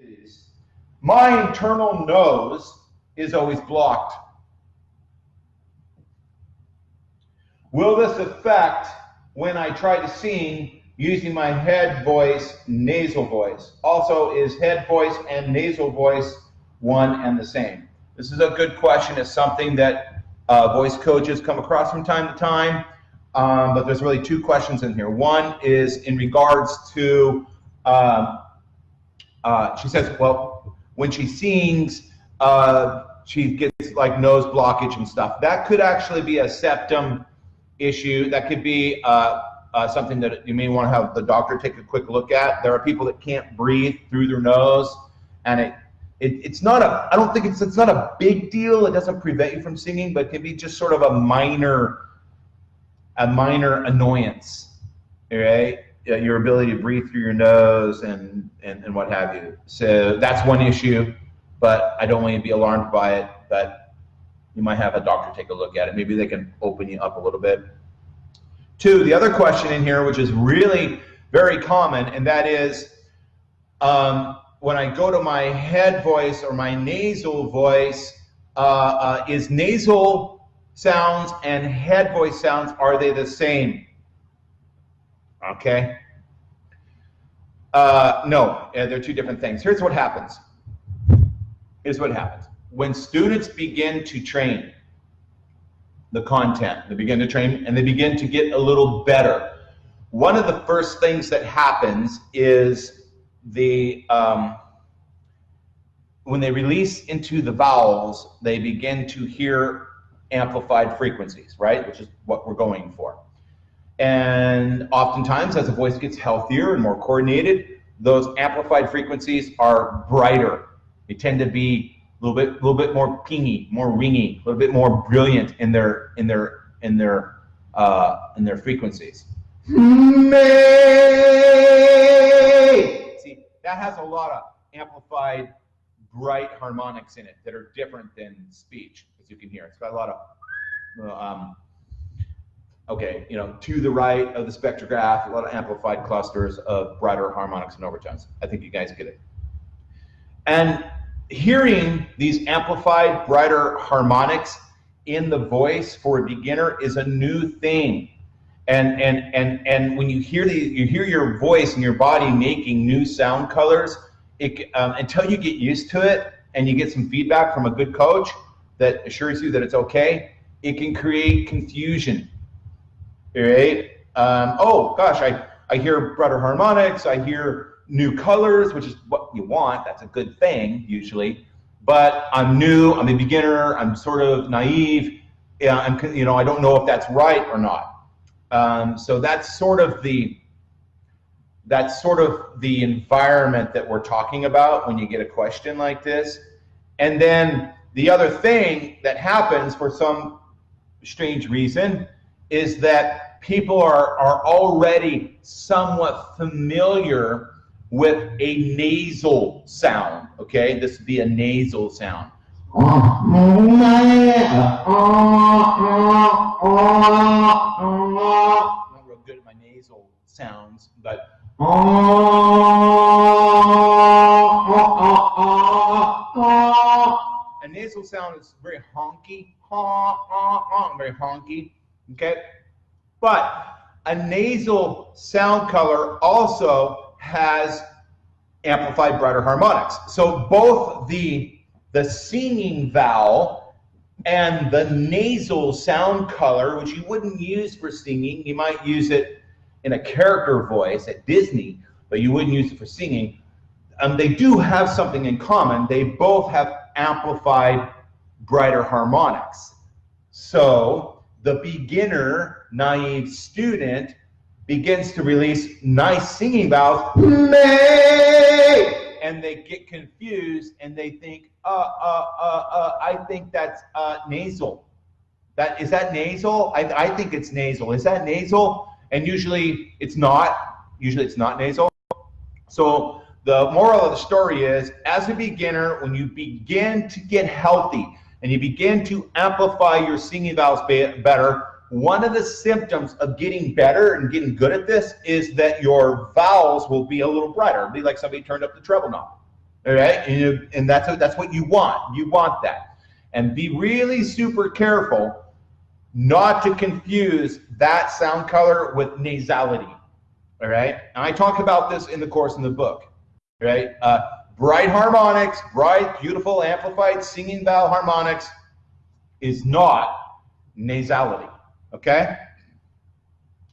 is my internal nose is always blocked. Will this affect when I try to sing using my head voice, nasal voice? Also, is head voice and nasal voice one and the same? This is a good question. It's something that uh, voice coaches come across from time to time, um, but there's really two questions in here. One is in regards to, um, uh, she says, well, when she sings, uh, she gets like nose blockage and stuff. That could actually be a septum issue. That could be uh, uh, something that you may want to have the doctor take a quick look at. There are people that can't breathe through their nose, and it, it it's not a. I don't think it's it's not a big deal. It doesn't prevent you from singing, but it can be just sort of a minor a minor annoyance, right? Your ability to breathe through your nose and, and, and what have you. So that's one issue, but I don't want you to be alarmed by it. But you might have a doctor take a look at it. Maybe they can open you up a little bit. Two, the other question in here, which is really very common, and that is um, when I go to my head voice or my nasal voice, uh, uh, is nasal sounds and head voice sounds, are they the same? Okay. Uh, no, they're two different things. Here's what happens. Here's what happens. When students begin to train the content, they begin to train and they begin to get a little better. One of the first things that happens is the um, when they release into the vowels, they begin to hear amplified frequencies, right? Which is what we're going for. And oftentimes, as a voice gets healthier and more coordinated, those amplified frequencies are brighter. They tend to be a little bit, a little bit more pingy, more ringy, a little bit more brilliant in their, in their, in their, uh, in their frequencies. May. See, that has a lot of amplified, bright harmonics in it that are different than speech as you can hear. It's got a lot of, um, okay, you know, to the right of the spectrograph, a lot of amplified clusters of brighter harmonics and overtones. I think you guys get it. And hearing these amplified, brighter harmonics in the voice for a beginner is a new thing. And and and and when you hear the you hear your voice and your body making new sound colors, it um, until you get used to it and you get some feedback from a good coach, that assures you that it's okay, it can create confusion. Right? Um, oh gosh, I, I hear brighter harmonics, I hear new colors, which is what you want. That's a good thing usually. But I'm new, I'm a beginner, I'm sort of naive. Yeah, I'm, you know, I don't know if that's right or not. Um, so that's sort of the that's sort of the environment that we're talking about when you get a question like this. And then the other thing that happens for some strange reason is that people are, are already somewhat familiar with a nasal sound, okay? This would be a nasal sound. Not real good at my nasal sounds, but a nasal sound is very honky, honk, honk, honk, very honky, okay? But a nasal sound color also has amplified brighter harmonics. So both the, the singing vowel and the nasal sound color, which you wouldn't use for singing, you might use it in a character voice at Disney, but you wouldn't use it for singing. Um, they do have something in common. They both have amplified brighter harmonics. So the beginner, naive student begins to release nice singing vowels, May, and they get confused and they think, uh, uh, uh, uh, I think that's uh, nasal. That is that nasal? I, I think it's nasal. Is that nasal? And usually it's not. Usually it's not nasal. So the moral of the story is, as a beginner, when you begin to get healthy and you begin to amplify your singing vowels better, one of the symptoms of getting better and getting good at this is that your vowels will be a little brighter. It'll be like somebody turned up the treble knob. All right, and, you, and that's what, that's what you want. You want that, and be really super careful not to confuse that sound color with nasality. All right, and I talk about this in the course in the book. Right, uh, bright harmonics, bright, beautiful, amplified singing vowel harmonics is not nasality. Okay,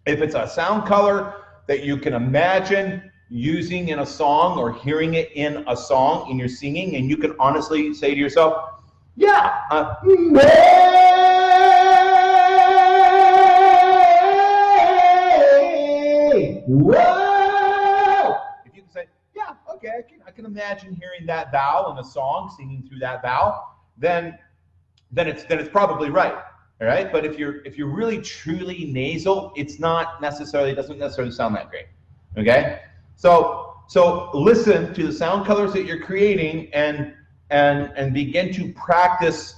if it's a sound color that you can imagine using in a song or hearing it in a song and you're singing and you can honestly say to yourself, yeah, uh, whoa. Imagine hearing that vowel in a song, singing through that vowel, then then it's then it's probably right. All right. But if you're if you're really truly nasal, it's not necessarily it doesn't necessarily sound that great. Okay. So so listen to the sound colors that you're creating and and and begin to practice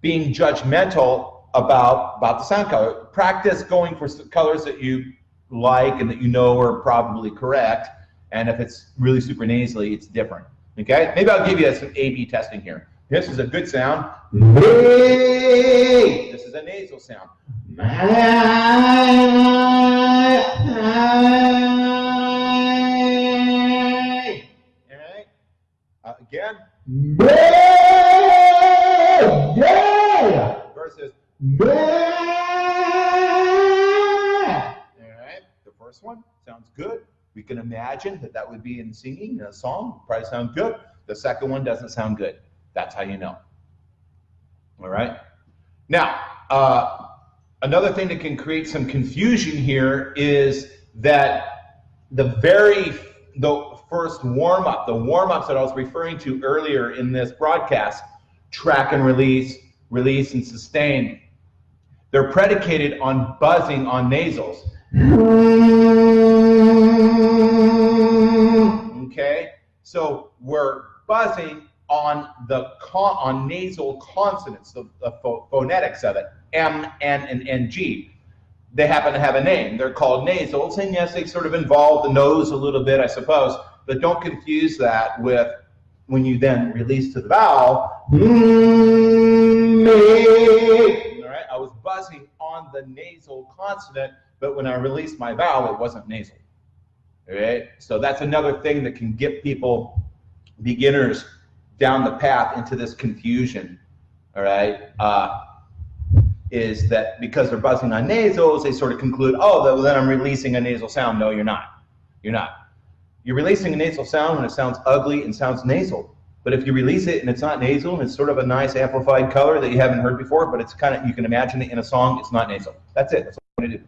being judgmental about about the sound color. Practice going for colors that you like and that you know are probably correct. And if it's really super nasally, it's different. Okay. Maybe I'll give you some A/B testing here. This is a good sound. This is a nasal sound. All right. Uh, again. Versus. All right. The first one sounds good. We can imagine that that would be in singing in a song. Probably sound good. The second one doesn't sound good. That's how you know. All right. Now, uh, another thing that can create some confusion here is that the very the first warm up, the warm ups that I was referring to earlier in this broadcast, track and release, release and sustain, they're predicated on buzzing on nasals. Okay, so we're buzzing on the con- on nasal consonants, the, the pho- phonetics of it, M, N, and NG. They happen to have a name. They're called nasals, and yes, they sort of involve the nose a little bit, I suppose. But don't confuse that with when you then release to the vowel. Mm-hmm. All right, I was buzzing on the nasal consonant, but when I released my vowel, it wasn't nasal. Right, so that's another thing that can get people, beginners, down the path into this confusion. All right, uh, is that because they're buzzing on nasals, they sort of conclude, oh, then I'm releasing a nasal sound. No, you're not. You're not. You're releasing a nasal sound when it sounds ugly and sounds nasal. But if you release it and it's not nasal and it's sort of a nice amplified color that you haven't heard before, but it's kind of you can imagine it in a song, it's not nasal. That's it. That's what do.